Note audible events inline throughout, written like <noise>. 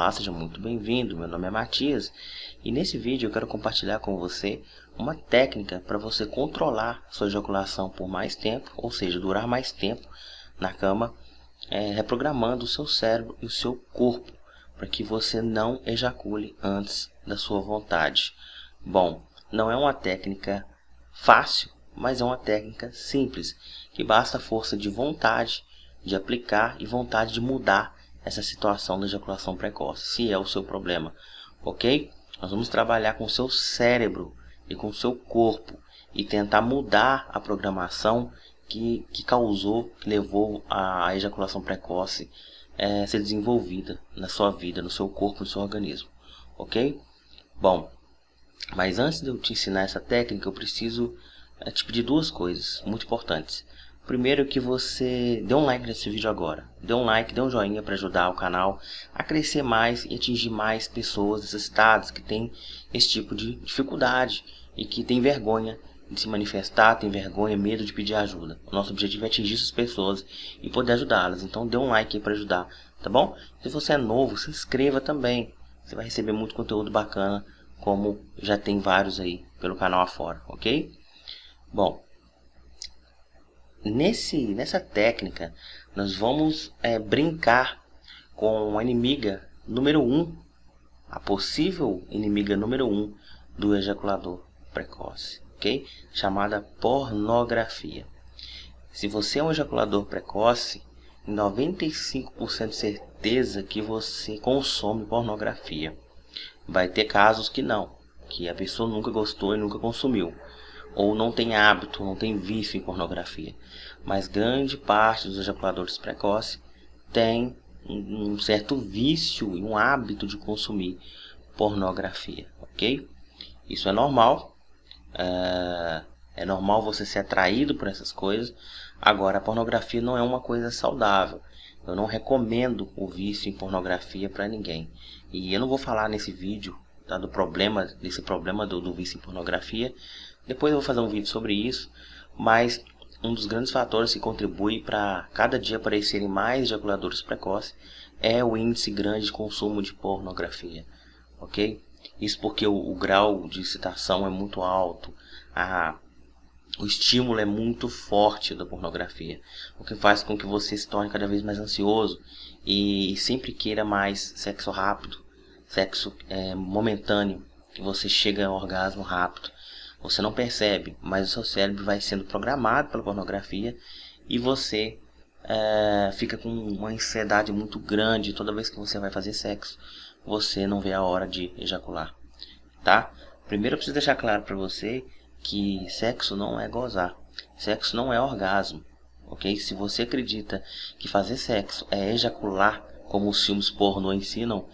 Olá, seja muito bem-vindo. Meu nome é Matias e nesse vídeo eu quero compartilhar com você uma técnica para você controlar sua ejaculação por mais tempo, ou seja, durar mais tempo na cama, é, reprogramando o seu cérebro e o seu corpo para que você não ejacule antes da sua vontade. Bom, não é uma técnica fácil, mas é uma técnica simples, que basta força de vontade de aplicar e vontade de mudar essa situação da ejaculação precoce, se é o seu problema, ok? Nós vamos trabalhar com o seu cérebro e com o seu corpo e tentar mudar a programação que, que causou, que levou a ejaculação precoce é, ser desenvolvida na sua vida, no seu corpo, no seu organismo, ok? Bom, mas antes de eu te ensinar essa técnica, eu preciso é, te pedir duas coisas muito importantes. Primeiro que você dê um like nesse vídeo agora. Dê um like, dê um joinha para ajudar o canal a crescer mais e atingir mais pessoas necessitadas que têm esse tipo de dificuldade e que tem vergonha de se manifestar, tem vergonha, medo de pedir ajuda. O nosso objetivo é atingir essas pessoas e poder ajudá-las. Então dê um like para ajudar, tá bom? Se você é novo, se inscreva também. Você vai receber muito conteúdo bacana, como já tem vários aí pelo canal afora, ok? Bom, Nesse, nessa técnica, nós vamos é, brincar com a inimiga número 1, um, a possível inimiga número 1 um do ejaculador precoce, ok? Chamada pornografia. Se você é um ejaculador precoce, 95% de certeza que você consome pornografia. Vai ter casos que não, que a pessoa nunca gostou e nunca consumiu ou não tem hábito, não tem vício em pornografia. Mas grande parte dos ejaculadores precoces tem um certo vício e um hábito de consumir pornografia, ok? Isso é normal, é, é normal você ser atraído por essas coisas. Agora, a pornografia não é uma coisa saudável. Eu não recomendo o vício em pornografia para ninguém. E eu não vou falar nesse vídeo tá, do problema, desse problema do, do vício em pornografia, depois eu vou fazer um vídeo sobre isso, mas um dos grandes fatores que contribui para cada dia aparecerem mais ejaculadores precoces é o índice grande de consumo de pornografia, ok? Isso porque o, o grau de excitação é muito alto, a, o estímulo é muito forte da pornografia, o que faz com que você se torne cada vez mais ansioso e sempre queira mais sexo rápido, sexo é, momentâneo, que você chega ao orgasmo rápido. Você não percebe, mas o seu cérebro vai sendo programado pela pornografia e você é, fica com uma ansiedade muito grande toda vez que você vai fazer sexo. Você não vê a hora de ejacular, tá? Primeiro eu preciso deixar claro para você que sexo não é gozar, sexo não é orgasmo, ok? Se você acredita que fazer sexo é ejacular, como os filmes pornô ensinam,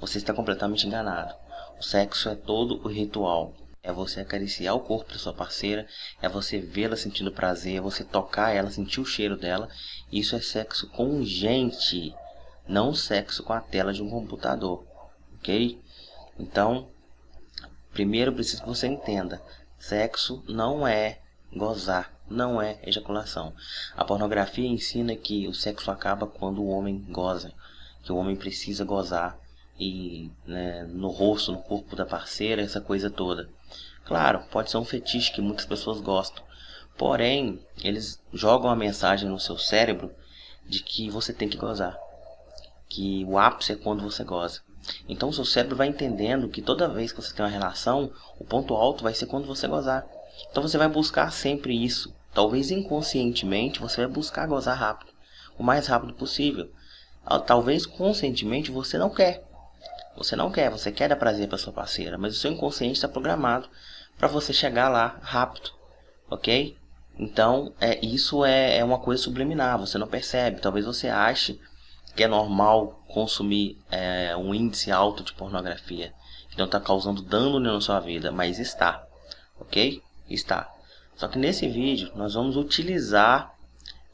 você está completamente enganado. O sexo é todo o ritual, é você acariciar o corpo da sua parceira, é você vê-la sentindo prazer, é você tocar ela, sentir o cheiro dela. Isso é sexo com gente, não sexo com a tela de um computador, ok? Então, primeiro preciso que você entenda, sexo não é gozar, não é ejaculação. A pornografia ensina que o sexo acaba quando o homem goza, que o homem precisa gozar e né, no rosto, no corpo da parceira, essa coisa toda. Claro, pode ser um fetiche que muitas pessoas gostam, porém eles jogam a mensagem no seu cérebro de que você tem que gozar, que o ápice é quando você goza. Então o seu cérebro vai entendendo que toda vez que você tem uma relação, o ponto alto vai ser quando você gozar. Então você vai buscar sempre isso. Talvez inconscientemente você vai buscar gozar rápido, o mais rápido possível. Talvez conscientemente você não quer, você não quer, você quer dar prazer para sua parceira, mas o seu inconsciente está programado para você chegar lá rápido, ok? Então, é, isso é, é uma coisa subliminar, você não percebe. Talvez você ache que é normal consumir é, um índice alto de pornografia, que não está causando dano na sua vida, mas está, ok? Está. Só que nesse vídeo nós vamos utilizar,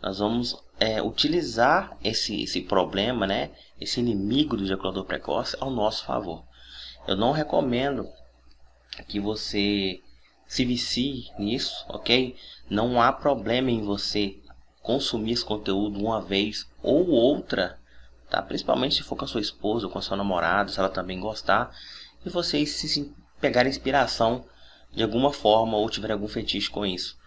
nós vamos é, utilizar esse, esse problema, né, esse inimigo do ejaculador precoce ao nosso favor. Eu não recomendo que você se vicie nisso, ok? Não há problema em você consumir esse conteúdo uma vez ou outra tá? Principalmente se for com a sua esposa ou com a sua namorada, se ela também gostar, e vocês se pegarem inspiração de alguma forma ou tiver algum fetiche com isso.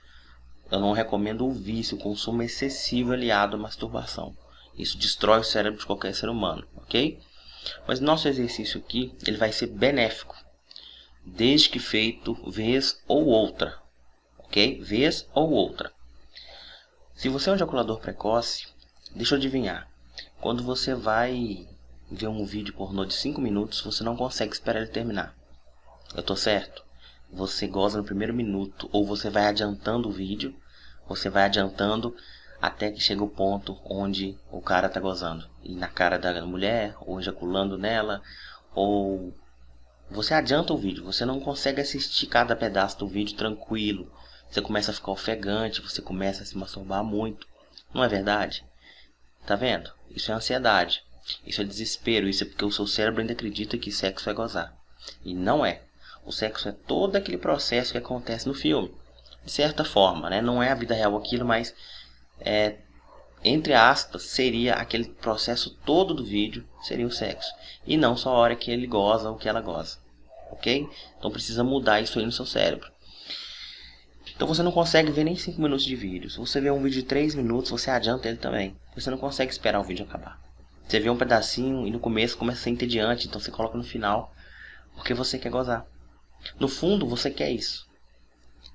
Eu não recomendo o vício, o consumo excessivo aliado à masturbação. Isso destrói o cérebro de qualquer ser humano, ok? Mas nosso exercício aqui, ele vai ser benéfico, desde que feito vez ou outra, ok? Vez ou outra. Se você é um ejaculador precoce, deixa eu adivinhar. Quando você vai ver um vídeo pornô de 5 minutos, você não consegue esperar ele terminar. Eu tô certo? Você goza no primeiro minuto, ou você vai adiantando o vídeo, você vai adiantando até que chega o ponto onde o cara tá gozando. E na cara da mulher, ou ejaculando nela, ou você adianta o vídeo, você não consegue assistir cada pedaço do vídeo tranquilo. Você começa a ficar ofegante, você começa a se masturbar muito. Não é verdade? Tá vendo? Isso é ansiedade. Isso é desespero. Isso é porque o seu cérebro ainda acredita que sexo é gozar. E não é. O sexo é todo aquele processo que acontece no filme. De certa forma, né? Não é a vida real aquilo, mas é, entre aspas, seria aquele processo todo do vídeo, seria o sexo. E não só a hora que ele goza ou que ela goza. Ok? Então precisa mudar isso aí no seu cérebro. Então você não consegue ver nem 5 minutos de vídeo. Se você vê um vídeo de 3 minutos, você adianta ele também. Você não consegue esperar o vídeo acabar. Você vê um pedacinho e no começo começa a ser entediante, então você coloca no final, porque você quer gozar. No fundo, você quer isso.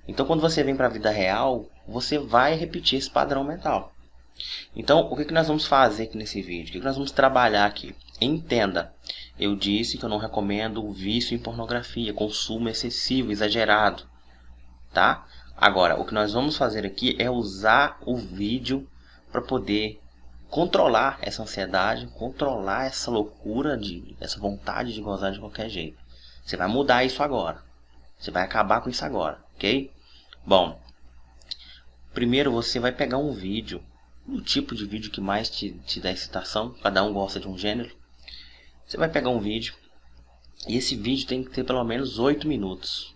Então quando você vem para a vida real, você vai repetir esse padrão mental. Então, o que, que nós vamos fazer aqui nesse vídeo? O que, que nós vamos trabalhar aqui? Entenda, eu disse que eu não recomendo o vício em pornografia, consumo excessivo, exagerado, tá? Agora, o que nós vamos fazer aqui é usar o vídeo para poder controlar essa ansiedade, controlar essa loucura, de, essa vontade de gozar de qualquer jeito. Você vai mudar isso agora. Você vai acabar com isso agora, ok? Bom, primeiro você vai pegar um vídeo, o tipo de vídeo que mais te, te dá excitação, cada um gosta de um gênero. Você vai pegar um vídeo, e esse vídeo tem que ter pelo menos 8 minutos.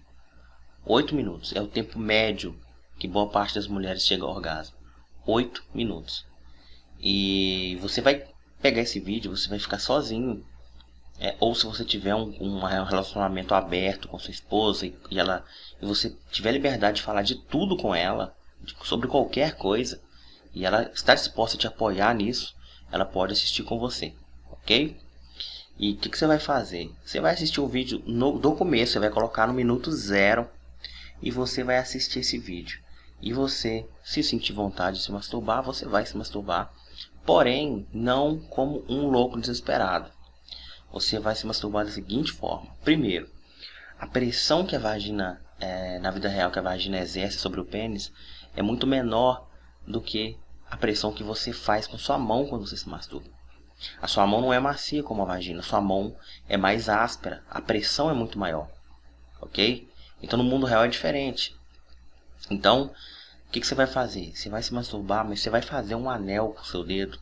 8 minutos é o tempo médio que boa parte das mulheres chega ao orgasmo. 8 minutos. E você vai pegar esse vídeo, você vai ficar sozinho. É, ou se você tiver um, um, relacionamento aberto com sua esposa e, e, ela e você tiver liberdade de falar de tudo com ela, de, sobre qualquer coisa, e ela está disposta a te apoiar nisso, ela pode assistir com você, ok? E o que, que, você vai fazer? Você vai assistir o vídeo no, do começo, você vai colocar no minuto zero e você vai assistir esse vídeo. E você, se sentir vontade de se masturbar, você vai se masturbar. Porém, não como um louco desesperado. Você vai se masturbar da seguinte forma. Primeiro, a pressão que a vagina, é, na vida real, que a vagina exerce sobre o pênis é muito menor do que a pressão que você faz com sua mão quando você se masturba. A sua mão não é macia como a vagina, sua mão é mais áspera, a pressão é muito maior, ok? Então no mundo real é diferente. Então, o que, que, você vai fazer? Você vai se masturbar, mas você vai fazer um anel com o seu dedo,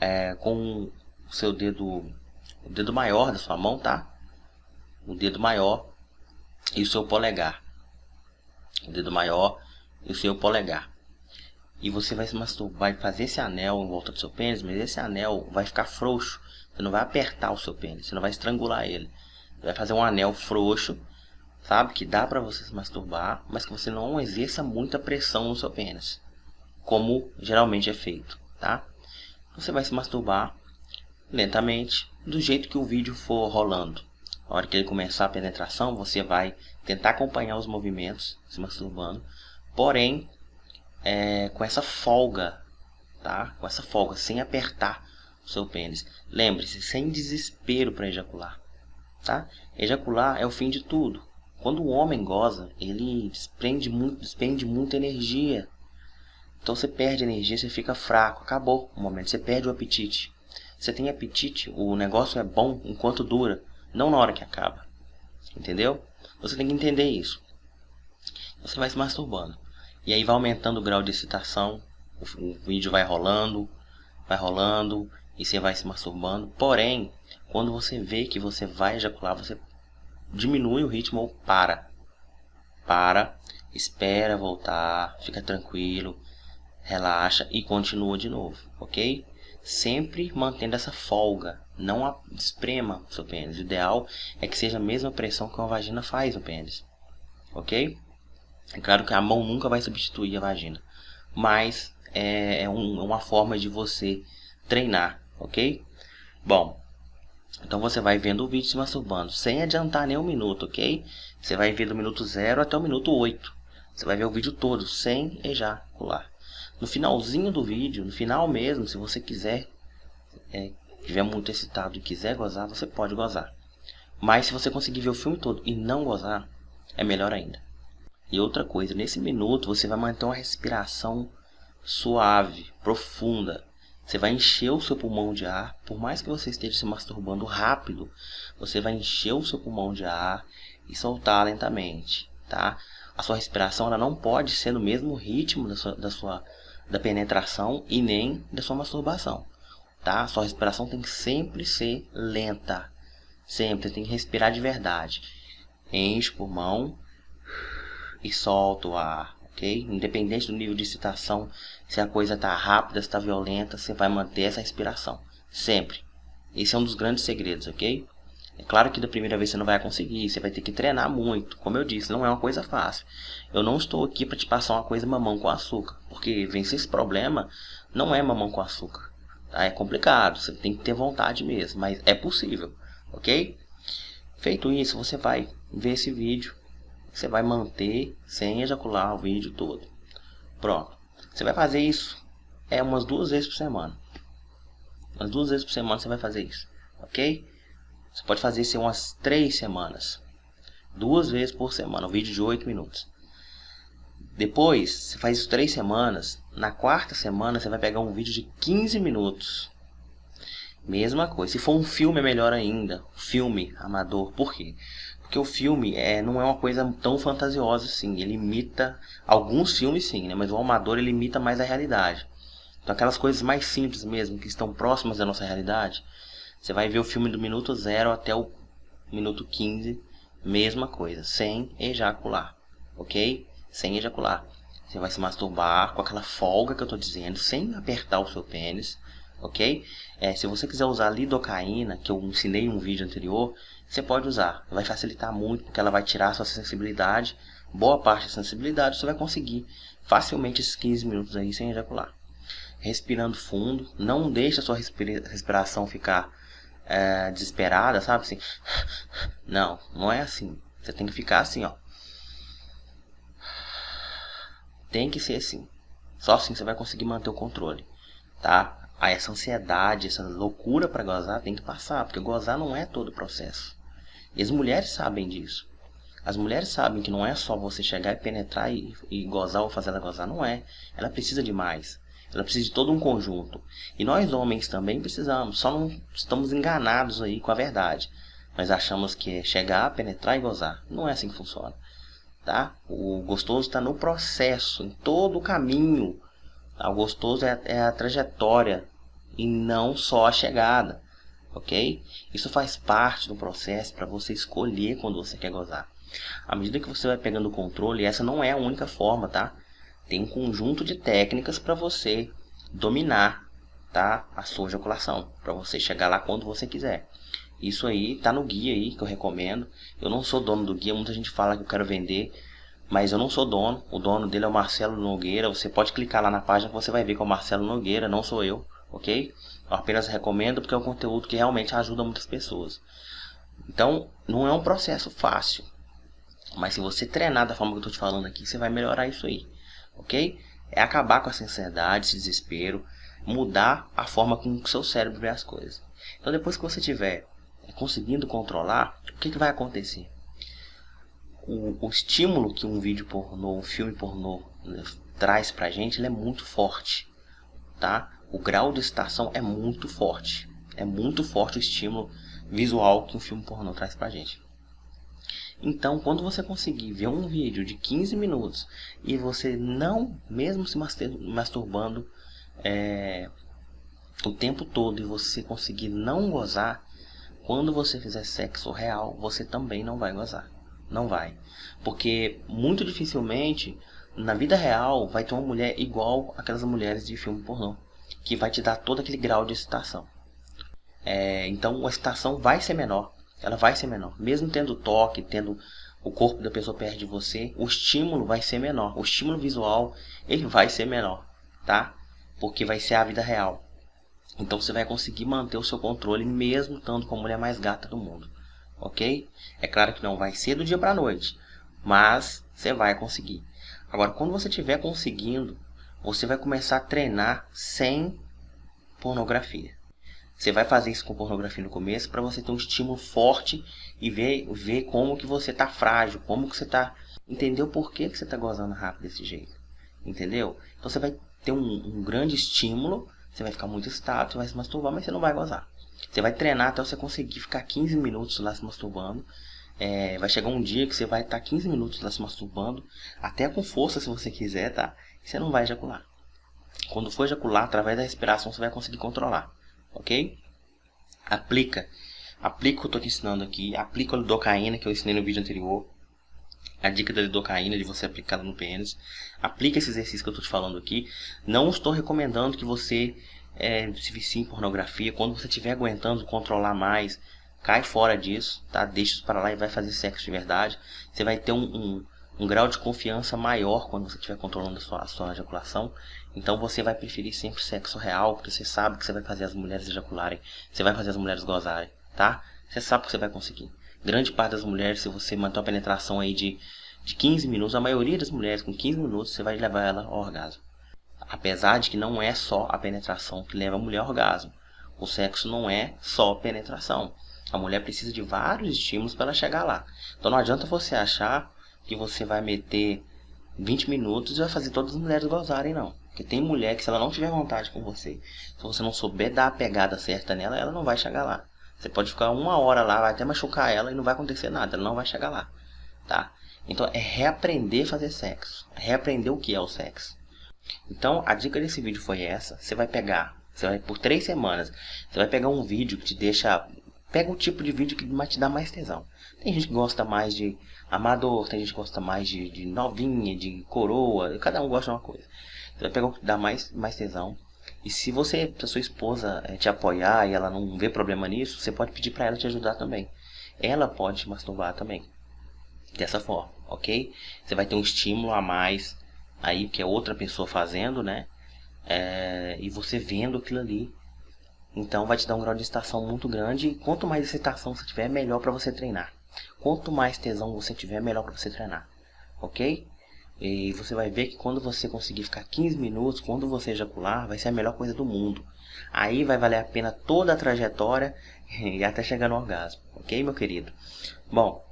é, com o seu dedo, o dedo maior da sua mão, tá? O dedo maior e o seu polegar. O dedo maior e o seu polegar. E você vai se masturbar e fazer esse anel em volta do seu pênis, mas esse anel vai ficar frouxo. Você não vai apertar o seu pênis, você não vai estrangular ele. Você vai fazer um anel frouxo sabe? Que dá para você se masturbar, mas que você não exerça muita pressão no seu pênis, como geralmente é feito, tá? Você vai se masturbar lentamente, do jeito que o vídeo for rolando. A hora que ele começar a penetração, você vai tentar acompanhar os movimentos, se masturbando, porém, é, com essa folga, tá? Com essa folga, sem apertar o seu pênis. Lembre-se, sem desespero para ejacular, tá? Ejacular é o fim de tudo. Quando o homem goza, ele desprende, muito, desprende muita energia. Então você perde energia, você fica fraco. Acabou o momento, você perde o apetite. Você tem apetite, o negócio é bom enquanto dura, não na hora que acaba. Entendeu? Você tem que entender isso. Você vai se masturbando. E aí vai aumentando o grau de excitação. O, o vídeo vai rolando, vai rolando. E você vai se masturbando. Porém, quando você vê que você vai ejacular, você diminui o ritmo ou para. Para, espera voltar, fica tranquilo, relaxa e continua de novo, ok? Sempre mantendo essa folga. Não esprema o seu pênis. O ideal é que seja a mesma pressão que uma vagina faz no pênis. Ok? É claro que a mão nunca vai substituir a vagina. Mas é, é um, é uma forma de você treinar. Ok? Bom, então você vai vendo o vídeo se masturbando, sem adiantar nem um minuto, ok? Você vai ver do minuto 0 até o minuto 8. Você vai ver o vídeo todo, sem ejacular. No finalzinho do vídeo, no final mesmo, se você quiser, é, estiver muito excitado e quiser gozar, você pode gozar. Mas se você conseguir ver o filme todo e não gozar, é melhor ainda. E outra coisa, nesse minuto você vai manter uma respiração suave, profunda. Você vai encher o seu pulmão de ar, por mais que você esteja se masturbando rápido, você vai encher o seu pulmão de ar e soltar lentamente, tá? A sua respiração ela não pode ser no mesmo ritmo da sua, da sua da penetração e nem da sua masturbação, tá? Sua respiração tem que sempre ser lenta, sempre tem que respirar de verdade. Enche o pulmão e solta o ar, ok? Independente do nível de excitação, se a coisa está rápida, se está violenta, você vai manter essa respiração. Sempre. Esse é um dos grandes segredos, ok? É claro que da primeira vez você não vai conseguir, você vai ter que treinar muito. Como eu disse, não é uma coisa fácil. Eu não estou aqui para te passar uma coisa mamão com açúcar, porque vencer esse problema não é mamão com açúcar. Tá? É complicado, você tem que ter vontade mesmo, mas é possível, ok? Feito isso, você vai ver esse vídeo você vai manter sem ejacular o vídeo todo. Pronto. Você vai fazer isso é umas duas vezes por semana. Umas duas vezes por semana você vai fazer isso, ok? Você pode fazer isso em umas três semanas. Duas vezes por semana, um vídeo de 8 minutos. Depois, você faz isso três semanas. Na quarta semana, você vai pegar um vídeo de 15 minutos. Mesma coisa. Se for um filme, é melhor ainda. Filme amador. Por quê? Porque o filme é, não é uma coisa tão fantasiosa assim. Ele imita alguns filmes sim, né? Mas o amador ele imita mais a realidade. Então aquelas coisas mais simples mesmo, que estão próximas da nossa realidade. Você vai ver o filme do minuto 0 até o minuto 15, mesma coisa, sem ejacular, ok? Sem ejacular. Você vai se masturbar com aquela folga que eu estou dizendo, sem apertar o seu pênis, ok? É, se você quiser usar lidocaína, que eu ensinei em um vídeo anterior, você pode usar. Vai facilitar muito, porque ela vai tirar a sua sensibilidade. Boa parte da sensibilidade você vai conseguir facilmente esses 15 minutos aí sem ejacular. Respirando fundo, não deixe a sua respira respiração ficar é, desesperada, sabe? Assim, <laughs> não, não é assim. Você tem que ficar assim, ó. Tem que ser assim. Só assim você vai conseguir manter o controle, tá? Aí essa ansiedade, essa loucura para gozar tem que passar, porque gozar não é todo o processo. E as mulheres sabem disso. As mulheres sabem que não é só você chegar e penetrar e, e gozar ou fazer ela gozar, não é. Ela precisa de mais. Ela precisa de todo um conjunto. E nós homens também precisamos, só não estamos enganados aí com a verdade. Nós achamos que é chegar, penetrar e gozar. Não é assim que funciona. Tá? O gostoso está no processo, em todo o caminho. Tá? O gostoso é, é a trajetória e não só a chegada ok? Isso faz parte do processo para você escolher quando você quer gozar. À medida que você vai pegando o controle, essa não é a única forma, tá? Tem um conjunto de técnicas para você dominar, tá? A sua ejaculação, para você chegar lá quando você quiser. Isso aí tá no guia aí que eu recomendo. Eu não sou dono do guia, muita gente fala que eu quero vender, mas eu não sou dono. O dono dele é o Marcelo Nogueira. Você pode clicar lá na página que você vai ver que é o Marcelo Nogueira, não sou eu, ok? Eu apenas recomendo porque é um conteúdo que realmente ajuda muitas pessoas. Então, não é um processo fácil. Mas se você treinar da forma que eu estou te falando aqui, você vai melhorar isso aí. Ok? É acabar com essa ansiedade, esse desespero, mudar a forma como o seu cérebro vê as coisas. Então, depois que você tiver conseguindo controlar, o que, que vai acontecer? O, o, estímulo que um vídeo pornô, um filme pornô né, traz pra gente, ele é muito forte, tá? o grau de excitação é muito forte. É muito forte o estímulo visual que um filme pornô traz pra gente. Então, quando você conseguir ver um vídeo de 15 minutos e você não, mesmo se masturbando é, o tempo todo e você conseguir não gozar, quando você fizer sexo real, você também não vai gozar. Não vai. Porque muito dificilmente, na vida real, vai ter uma mulher igual aquelas mulheres de filme pornô. que vai te dar todo aquele grau de excitação. É, então a excitação vai ser menor, ela vai ser menor. Mesmo tendo toque, tendo o corpo da pessoa perto de você, o estímulo vai ser menor. O estímulo visual, ele vai ser menor, tá? Porque vai ser a vida real. Então você vai conseguir manter o seu controle mesmo estando com a mulher mais gata do mundo, ok? É claro que não vai ser do dia para noite, mas você vai conseguir. Agora, quando você estiver conseguindo, você vai começar a treinar sem pornografia. Você vai fazer isso com pornografia no começo para você ter um estímulo forte e ver, ver como que você tá frágil, como que você tá... Entendeu por que, que você tá gozando rápido desse jeito. Entendeu? Então você vai ter um, um grande estímulo, você vai ficar muito estável, você vai se masturbar, mas você não vai gozar. Você vai treinar até você conseguir ficar 15 minutos lá se masturbando. É, vai chegar um dia que você vai estar 15 minutos lá se masturbando, até com força se você quiser, tá? Você não vai ejacular. Quando for ejacular, através da respiração, você vai conseguir controlar ok? Aplica. Aplica o que eu estou te ensinando aqui. Aplica a lidocaína que eu ensinei no vídeo anterior. A dica da lidocaína de você aplicar no pênis. Aplica esse exercício que eu estou te falando aqui. Não estou recomendando que você é, se vicie em pornografia. Quando você estiver aguentando controlar mais, cai fora disso, tá? Deixa isso para lá e vai fazer sexo de verdade. Você vai ter um, um um grau de confiança maior quando você estiver controlando a sua, a sua ejaculação. Então você vai preferir sempre sexo real, porque você sabe que você vai fazer as mulheres ejacularem, você vai fazer as mulheres gozarem, tá? Você sabe que você vai conseguir. Grande parte das mulheres, se você manter uma penetração aí de, de 15 minutos, a maioria das mulheres com 15 minutos você vai levar ela ao orgasmo. Apesar de que não é só a penetração que leva a mulher ao orgasmo. O sexo não é só penetração. A mulher precisa de vários estímulos para ela chegar lá. Então não adianta você achar que você vai meter 20 minutos e vai fazer todas as mulheres gozarem, não. Porque tem mulher que se ela não tiver vontade com você, se você não souber dar a pegada certa nela, ela não vai chegar lá. Você pode ficar uma hora lá, vai até machucar ela e não vai acontecer nada, ela não vai chegar lá, tá? Então é reaprender a fazer sexo, reaprender o que é o sexo. Então a dica desse vídeo foi essa, você vai pegar, você vai por três semanas, você vai pegar um vídeo que te deixa, pega o tipo de vídeo que te dar mais tesão. Tem gente que gosta mais de amador, tem gente que gosta mais de, de novinha, de coroa, cada um gosta de uma coisa. Você vai pegar o que dá mais, mais tesão. E se você, se a sua esposa é, te apoiar e ela não vê problema nisso, você pode pedir para ela te ajudar também. Ela pode te masturbar também. Dessa forma, ok? Você vai ter um estímulo a mais aí que é outra pessoa fazendo, né? É, e você vendo aquilo ali. Então vai te dar um grau de excitação muito grande. E quanto mais excitação você tiver, melhor para você treinar. Quanto mais tesão você tiver, melhor para você treinar. Ok? E você vai ver que quando você conseguir ficar 15 minutos, quando você ejacular, vai ser a melhor coisa do mundo. Aí vai valer a pena toda a trajetória <laughs> e até chegar no orgasmo. Ok, meu querido? Bom,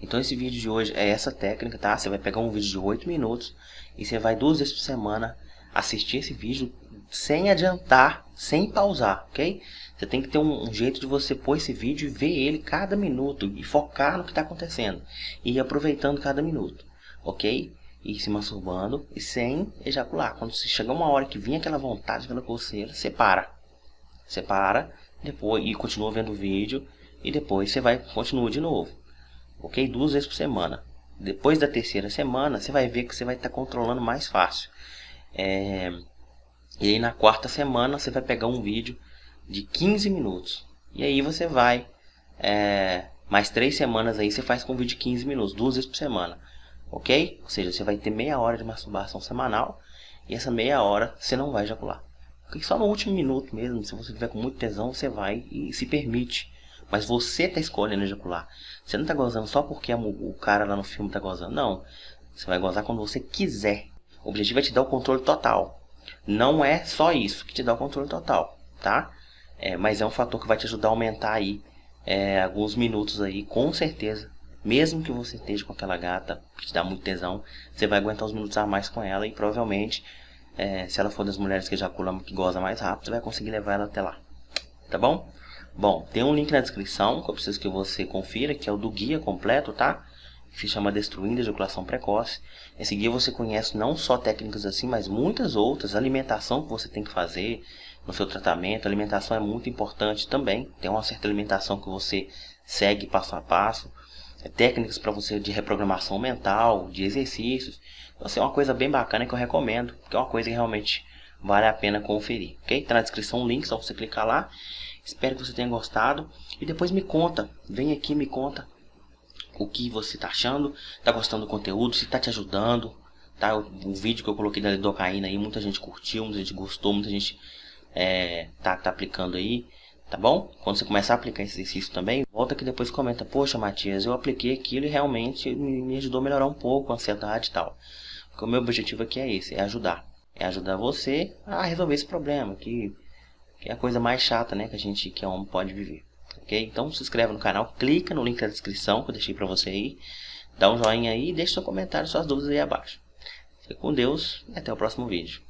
então esse vídeo de hoje é essa técnica, tá? Você vai pegar um vídeo de 8 minutos e você vai duas vezes por semana assistir esse vídeo sem adiantar, sem pausar, ok? Você tem que ter um, um, jeito de você pôr esse vídeo e ver ele cada minuto e focar no que está acontecendo e ir aproveitando cada minuto, ok? E se masturbando e sem ejacular. Quando chegar uma hora que vinha aquela vontade, aquela coceira, você para. Você para depois e continua vendo o vídeo e depois você vai continua de novo, ok? Duas vezes por semana. Depois da terceira semana, você vai ver que você vai estar tá controlando mais fácil. É... E aí na quarta semana você vai pegar um vídeo de 15 minutos. E aí você vai, é, mais três semanas aí você faz com vídeo de 15 minutos, duas vezes por semana. Ok? Ou seja, você vai ter meia hora de masturbação semanal e essa meia hora você não vai ejacular. Porque só no último minuto mesmo, se você tiver com muito tesão, você vai e se permite. Mas você está escolhendo ejacular. Você não está gozando só porque o cara lá no filme está gozando. Não. Você vai gozar quando você quiser. O objetivo é te dar o controle total. Não é só isso que te dá o controle total, tá? É, mas é um fator que vai te ajudar a aumentar aí é, alguns minutos aí, com certeza. Mesmo que você esteja com aquela gata que te dá muito tesão, você vai aguentar uns minutos a mais com ela e provavelmente, é, se ela for das mulheres que ejaculam, que goza mais rápido, você vai conseguir levar ela até lá. Tá bom? Bom, tem um link na descrição que eu preciso que você confira, que é o do guia completo, tá? Que se chama Destruindo a Ejaculação Precoce. Esse guia você conhece não só técnicas assim, mas muitas outras, alimentação que você tem que fazer, no seu tratamento. Alimentação é muito importante também. Tem uma certa alimentação que você segue passo a passo. É, técnicas para você de reprogramação mental, de exercícios. Então, assim, é uma coisa bem bacana que eu recomendo, porque é uma coisa que realmente vale a pena conferir, ok? Tá na descrição o link, só você clicar lá. Espero que você tenha gostado e depois me conta, vem aqui me conta o que você tá achando, tá gostando do conteúdo, se tá te ajudando, tá? O, o vídeo que eu coloquei da lidocaína aí, muita gente curtiu, muita gente gostou, muita gente é, tá, tá aplicando aí, tá bom? Quando você começar a aplicar esse exercício também, volta aqui depois comenta, poxa Matias, eu apliquei aquilo e realmente me, me ajudou a melhorar um pouco a ansiedade e tal. Porque o meu objetivo aqui é esse, é ajudar. É ajudar você a resolver esse problema, que, que é a coisa mais chata, né, que a gente que é homem pode viver. Ok? Então se inscreve no canal, clica no link da descrição que eu deixei pra você aí. Dá um joinha aí e deixa seu comentário, suas dúvidas aí abaixo. Fique com Deus e até o próximo vídeo.